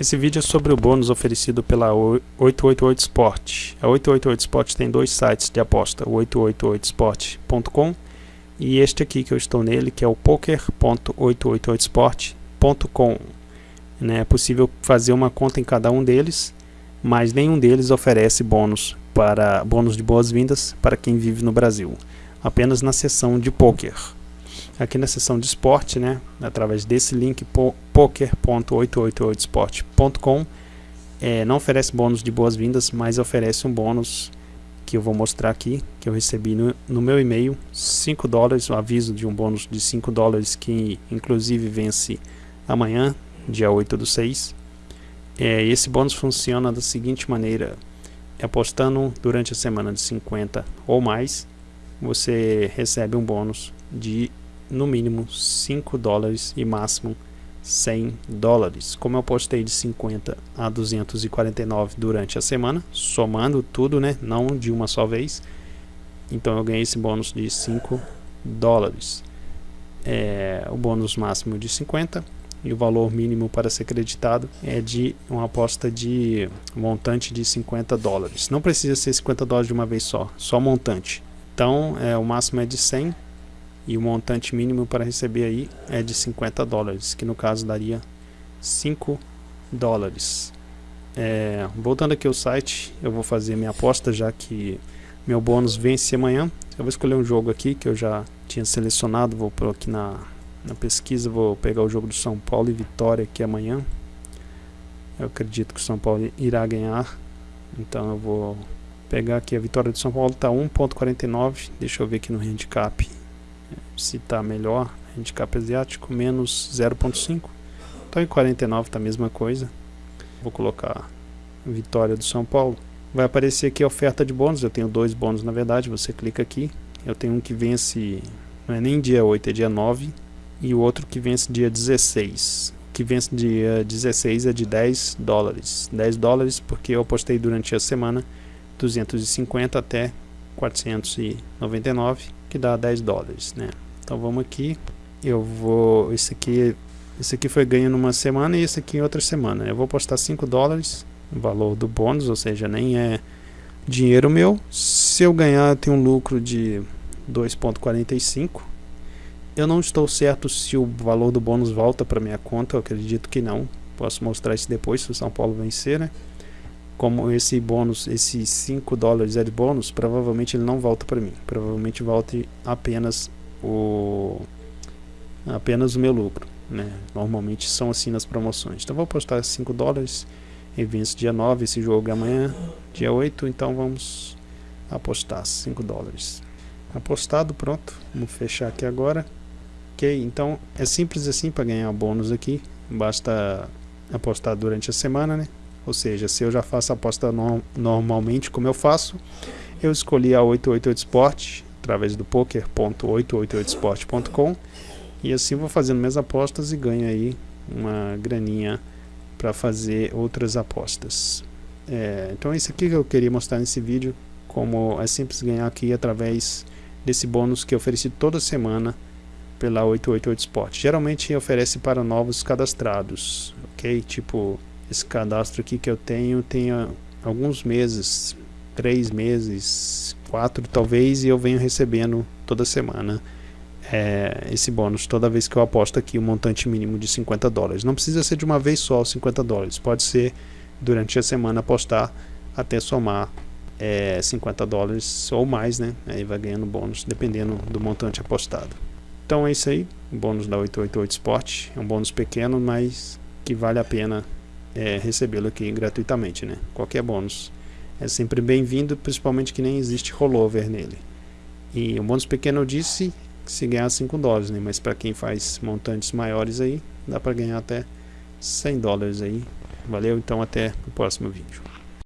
Esse vídeo é sobre o bônus oferecido pela 888 Sport. A 888 Sport tem dois sites de aposta, o 888sport.com e este aqui que eu estou nele, que é o poker.888sport.com. Né, é possível fazer uma conta em cada um deles, mas nenhum deles oferece bônus para bônus de boas-vindas para quem vive no Brasil, apenas na seção de poker aqui na seção de esporte, né, através desse link poker.888sport.com é, não oferece bônus de boas-vindas, mas oferece um bônus que eu vou mostrar aqui, que eu recebi no, no meu e-mail, 5 dólares, o um aviso de um bônus de 5 dólares que inclusive vence amanhã, dia 8 do 6. É, esse bônus funciona da seguinte maneira, apostando durante a semana de 50 ou mais, você recebe um bônus de no mínimo 5 dólares e máximo 100 dólares. Como eu postei de 50 a 249 durante a semana, somando tudo, né, não de uma só vez, então eu ganhei esse bônus de 5 dólares. É, o bônus máximo de 50 e o valor mínimo para ser creditado é de uma aposta de montante de 50 dólares. Não precisa ser 50 dólares de uma vez só, só montante. Então, é, o máximo é de 100 e o montante mínimo para receber aí é de 50 dólares, que no caso daria 5 dólares. É, voltando aqui ao site, eu vou fazer minha aposta já que meu bônus vence amanhã. Eu vou escolher um jogo aqui que eu já tinha selecionado, vou por aqui na, na pesquisa, vou pegar o jogo do São Paulo e Vitória aqui amanhã. Eu acredito que o São Paulo irá ganhar, então eu vou pegar aqui a vitória do São Paulo, está 1.49, deixa eu ver aqui no handicap se está melhor, handicap asiático, menos 0.5. Então em 49 está a mesma coisa. Vou colocar vitória do São Paulo. Vai aparecer aqui a oferta de bônus, eu tenho dois bônus na verdade, você clica aqui. Eu tenho um que vence, não é nem dia 8, é dia 9. E o outro que vence dia 16. O que vence dia 16 é de 10 dólares. 10 dólares porque eu apostei durante a semana 250 até 499, que dá 10 dólares, né? Então vamos aqui, eu vou, esse aqui, esse aqui foi ganho numa semana e esse aqui em outra semana. Eu vou postar 5 dólares, valor do bônus, ou seja, nem é dinheiro meu. Se eu ganhar, eu tenho um lucro de 2.45. Eu não estou certo se o valor do bônus volta para minha conta, eu acredito que não. Posso mostrar isso depois se o São Paulo vencer, né? Como esse bônus, esses 5 dólares é de bônus, provavelmente ele não volta para mim. Provavelmente volte apenas o apenas o meu lucro né? normalmente são assim nas promoções. Então vou apostar 5 dólares e vence dia 9 esse jogo amanhã dia 8 então vamos apostar 5 dólares. Apostado pronto. Vamos fechar aqui agora. Ok então é simples assim para ganhar bônus aqui. Basta apostar durante a semana né? Ou seja se eu já faço a aposta no normalmente como eu faço eu escolhi a 888 Sport através do poker.888sport.com e assim vou fazendo minhas apostas e ganho aí uma graninha para fazer outras apostas. É, então é isso aqui que eu queria mostrar nesse vídeo, como é simples ganhar aqui através desse bônus que eu ofereci toda semana pela 888 Sport. Geralmente oferece para novos cadastrados, ok? Tipo, esse cadastro aqui que eu tenho tem alguns meses, três meses, quatro talvez, e eu venho recebendo toda semana é, esse bônus toda vez que eu aposto aqui o um montante mínimo de 50 dólares. Não precisa ser de uma vez só os 50 dólares, pode ser durante a semana apostar até somar é, 50 dólares ou mais, né? Aí vai ganhando bônus dependendo do montante apostado. Então é isso aí, o bônus da 888 Sport, é um bônus pequeno, mas que vale a pena é, recebê-lo aqui gratuitamente, né? Qualquer bônus é sempre bem-vindo, principalmente que nem existe rollover nele. E o bônus pequeno eu disse que se ganhar 5 dólares, né? mas para quem faz montantes maiores aí, dá para ganhar até 100 dólares aí. Valeu, então até o próximo vídeo.